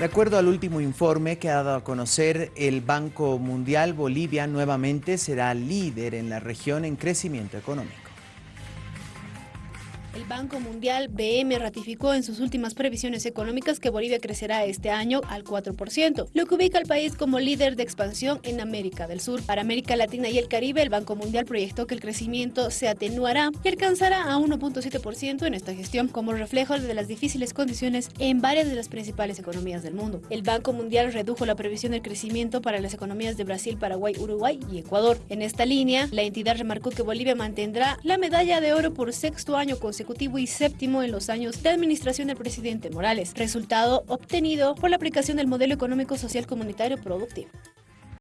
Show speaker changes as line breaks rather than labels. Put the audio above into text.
De acuerdo al último informe que ha dado a conocer el Banco Mundial, Bolivia nuevamente será líder en la región en crecimiento económico.
El Banco Mundial BM ratificó en sus últimas previsiones económicas que Bolivia crecerá este año al 4%, lo que ubica al país como líder de expansión en América del Sur. Para América Latina y el Caribe, el Banco Mundial proyectó que el crecimiento se atenuará y alcanzará a 1.7% en esta gestión, como reflejo de las difíciles condiciones en varias de las principales economías del mundo. El Banco Mundial redujo la previsión del crecimiento para las economías de Brasil, Paraguay, Uruguay y Ecuador. En esta línea, la entidad remarcó que Bolivia mantendrá la medalla de oro por sexto año consecutivo y séptimo en los años de administración del presidente Morales, resultado obtenido por la aplicación del modelo económico social comunitario productivo.